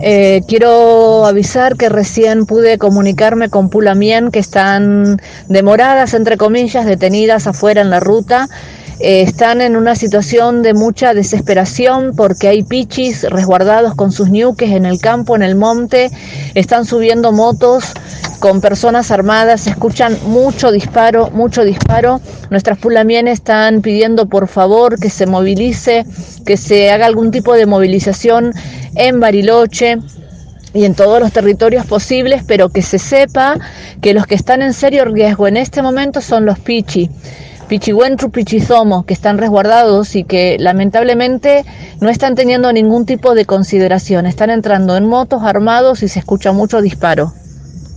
Eh, quiero avisar que recién pude comunicarme con Pulamien, que están demoradas, entre comillas, detenidas afuera en la ruta. Eh, están en una situación de mucha desesperación porque hay pichis resguardados con sus ñuques en el campo, en el monte, están subiendo motos con personas armadas, se escuchan mucho disparo, mucho disparo. Nuestras pulamienes están pidiendo por favor que se movilice, que se haga algún tipo de movilización en Bariloche y en todos los territorios posibles, pero que se sepa que los que están en serio riesgo en este momento son los pichi. Pichihuentru, Pichizomo, que están resguardados y que lamentablemente no están teniendo ningún tipo de consideración. Están entrando en motos armados y se escucha mucho disparo.